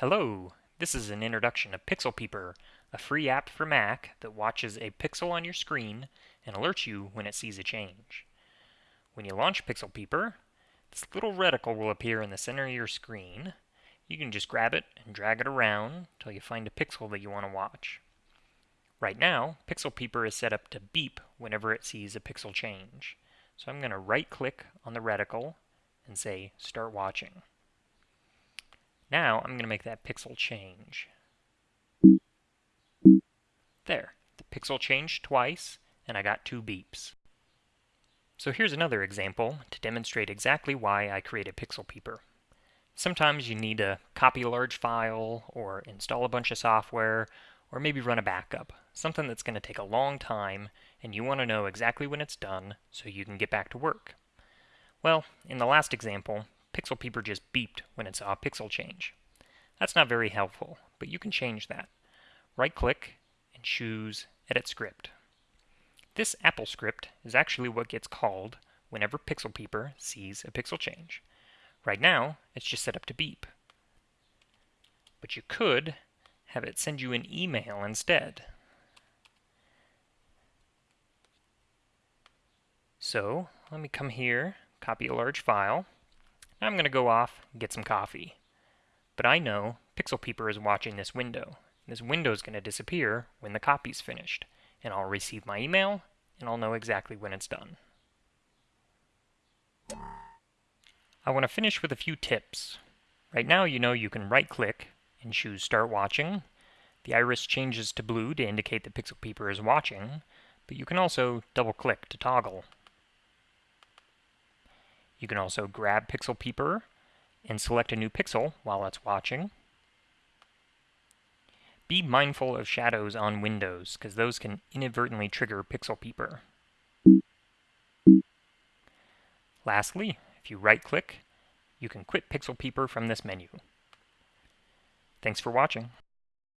Hello, this is an introduction to Pixel Peeper, a free app for Mac that watches a pixel on your screen and alerts you when it sees a change. When you launch Pixel Peeper, this little reticle will appear in the center of your screen. You can just grab it and drag it around until you find a pixel that you want to watch. Right now, Pixel Peeper is set up to beep whenever it sees a pixel change. So I'm going to right click on the reticle and say Start Watching. Now I'm going to make that pixel change. There, the pixel changed twice, and I got two beeps. So here's another example to demonstrate exactly why I create a Pixel Peeper. Sometimes you need to copy a large file, or install a bunch of software, or maybe run a backup, something that's going to take a long time, and you want to know exactly when it's done so you can get back to work. Well, in the last example, Pixel Peeper just beeped when it saw a pixel change. That's not very helpful, but you can change that. Right-click and choose Edit Script. This AppleScript is actually what gets called whenever Pixel Peeper sees a pixel change. Right now, it's just set up to beep. But you could have it send you an email instead. So, let me come here, copy a large file, I'm going to go off and get some coffee. But I know Pixel Peeper is watching this window. This window is going to disappear when the copy's finished, and I'll receive my email, and I'll know exactly when it's done. I want to finish with a few tips. Right now you know you can right-click and choose Start Watching. The iris changes to blue to indicate that Pixel Peeper is watching, but you can also double-click to toggle. You can also grab Pixel Peeper and select a new pixel while it's watching. Be mindful of shadows on windows, because those can inadvertently trigger Pixel Peeper. Lastly, if you right-click, you can quit Pixel Peeper from this menu. Thanks for watching.